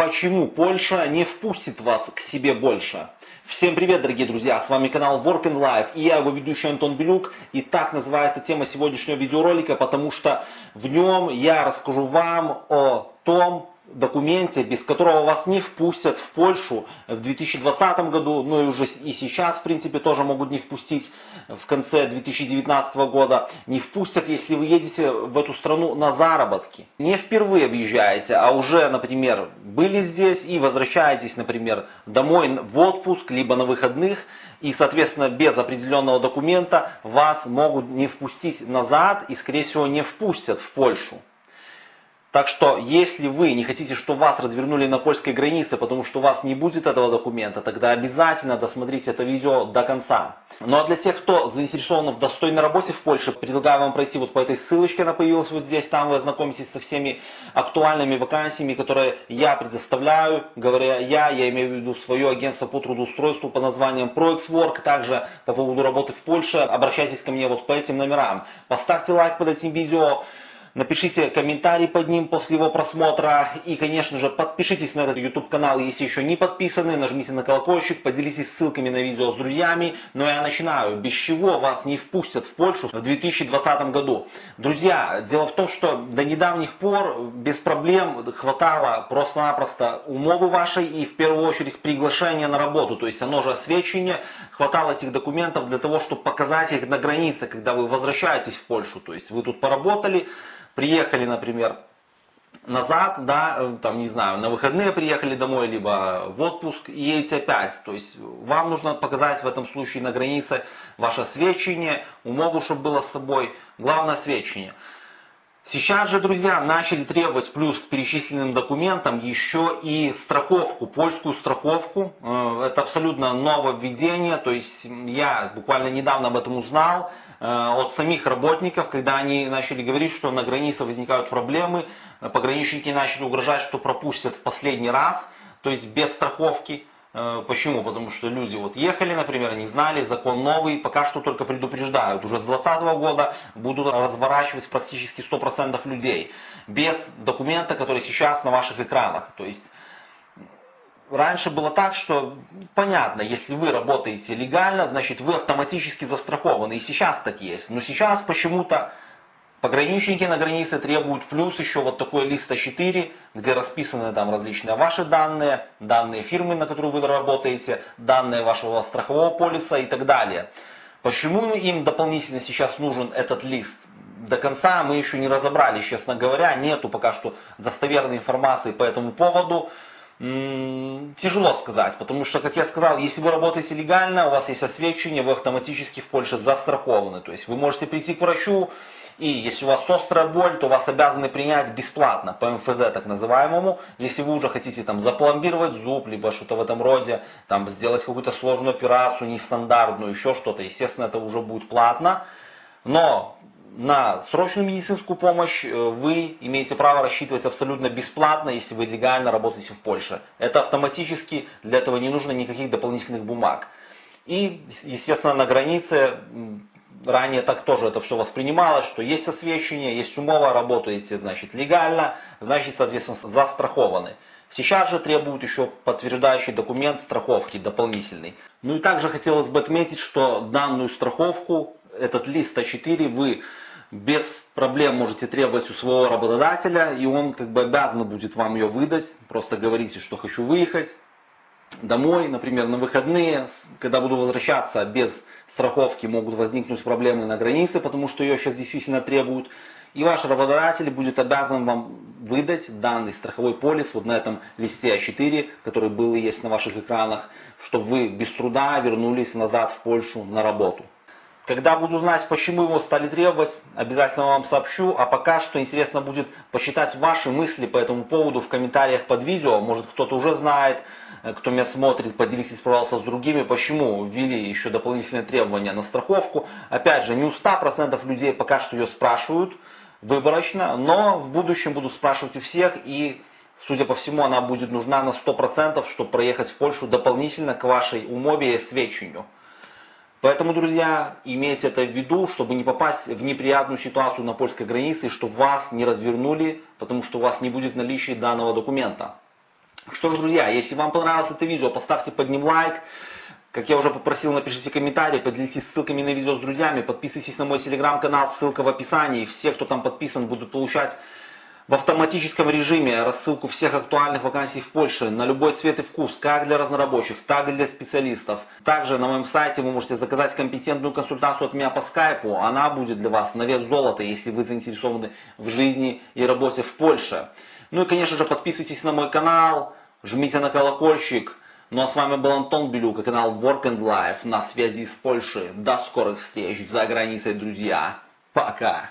почему Польша не впустит вас к себе больше. Всем привет, дорогие друзья, с вами канал Work and Life и я его ведущий Антон Белюк. И так называется тема сегодняшнего видеоролика, потому что в нем я расскажу вам о том, документе, без которого вас не впустят в Польшу в 2020 году, ну и уже и сейчас, в принципе, тоже могут не впустить в конце 2019 года. Не впустят, если вы едете в эту страну на заработки. Не впервые въезжаете, а уже, например, были здесь и возвращаетесь, например, домой в отпуск, либо на выходных, и, соответственно, без определенного документа вас могут не впустить назад и, скорее всего, не впустят в Польшу. Так что, если вы не хотите, чтобы вас развернули на польской границе, потому что у вас не будет этого документа, тогда обязательно досмотрите это видео до конца. Ну а для тех, кто заинтересован в достойной работе в Польше, предлагаю вам пройти вот по этой ссылочке, она появилась вот здесь, там вы ознакомитесь со всеми актуальными вакансиями, которые я предоставляю. Говоря я, я имею в виду свое агентство по трудоустройству по названием ProXWork. Также по поводу работы в Польше обращайтесь ко мне вот по этим номерам. Поставьте лайк под этим видео. Напишите комментарий под ним после его просмотра. И, конечно же, подпишитесь на этот YouTube канал, если еще не подписаны. Нажмите на колокольчик, поделитесь ссылками на видео с друзьями. Но я начинаю. Без чего вас не впустят в Польшу в 2020 году. Друзья, дело в том, что до недавних пор без проблем хватало просто-напросто умовы вашей и в первую очередь приглашения на работу. То есть оно же освещение. Хватало этих документов для того, чтобы показать их на границе, когда вы возвращаетесь в Польшу. То есть вы тут поработали, приехали, например, назад, да, э, там, не знаю, на выходные приехали домой, либо в отпуск и едете опять. То есть вам нужно показать в этом случае на границе ваше свечение, умову, чтобы было с собой, главное свечение. Сейчас же, друзья, начали требовать плюс к перечисленным документам еще и страховку, польскую страховку. Э, это абсолютно нововведение, то есть я буквально недавно об этом узнал. Э, от самих работников, когда они начали говорить, что на границе возникают проблемы, э, пограничники начали угрожать, что пропустят в последний раз, то есть без страховки. Э, почему? Потому что люди вот ехали, например, не знали, закон новый, пока что только предупреждают. Уже с 2020 года будут разворачивать практически 100% людей без документа, который сейчас на ваших экранах. То есть раньше было так, что понятно, если вы работаете легально, значит вы автоматически застрахованы. И сейчас так есть. Но сейчас почему-то пограничники на границе требуют плюс еще вот такой лист А4, где расписаны там различные ваши данные, данные фирмы, на которую вы работаете, данные вашего страхового полиса и так далее. Почему им дополнительно сейчас нужен этот лист? До конца мы еще не разобрались, честно говоря, нету пока что достоверной информации по этому поводу. Тяжело сказать, потому что, как я сказал, если вы работаете легально, у вас есть освещение, вы автоматически в Польше застрахованы. То есть вы можете прийти к врачу, и если у вас острая боль, то вас обязаны принять бесплатно, по МФЗ так называемому. Если вы уже хотите там запломбировать зуб, либо что-то в этом роде, там сделать какую-то сложную операцию, нестандартную, еще что-то, естественно, это уже будет платно. Но на срочную медицинскую помощь э, вы имеете право рассчитывать абсолютно бесплатно, если вы легально работаете в Польше. Это автоматически, для этого не нужно никаких дополнительных бумаг. И, естественно, на границе, ранее так тоже это все воспринималось, что есть освещение, есть умова, работаете, значит, легально, значит, соответственно, застрахованы. Сейчас же требуют еще подтверждающий документ страховки дополнительный. Ну и также хотелось бы отметить, что данную страховку этот лист А4 вы без проблем можете требовать у своего работодателя, и он как бы обязан будет вам ее выдать. Просто говорите, что хочу выехать домой, например, на выходные, когда буду возвращаться без страховки, могут возникнуть проблемы на границе, потому что ее сейчас действительно требуют. И ваш работодатель будет обязан вам выдать данный страховой полис вот на этом листе А4, который был и есть на ваших экранах, чтобы вы без труда вернулись назад в Польшу на работу. Когда буду знать, почему его стали требовать, обязательно вам сообщу. А пока что интересно будет посчитать ваши мысли по этому поводу в комментариях под видео. Может кто-то уже знает, кто меня смотрит, поделитесь, пожалуйста, с другими, почему ввели еще дополнительные требования на страховку. Опять же, не у 100% людей пока что ее спрашивают выборочно, но в будущем буду спрашивать у всех и Судя по всему, она будет нужна на 100%, чтобы проехать в Польшу дополнительно к вашей умове и свечению. Поэтому, друзья, имейте это в виду, чтобы не попасть в неприятную ситуацию на польской границе, чтобы вас не развернули, потому что у вас не будет наличия данного документа. Что ж, друзья, если вам понравилось это видео, поставьте под ним лайк. Как я уже попросил, напишите комментарии, поделитесь ссылками на видео с друзьями, подписывайтесь на мой телеграм-канал, ссылка в описании. Все, кто там подписан, будут получать в автоматическом режиме рассылку всех актуальных вакансий в Польше на любой цвет и вкус, как для разнорабочих, так и для специалистов. Также на моем сайте вы можете заказать компетентную консультацию от меня по скайпу. Она будет для вас на вес золота, если вы заинтересованы в жизни и работе в Польше. Ну и, конечно же, подписывайтесь на мой канал, жмите на колокольчик. Ну а с вами был Антон Белюк и канал Work and Life на связи с Польшей. До скорых встреч за границей, друзья. Пока.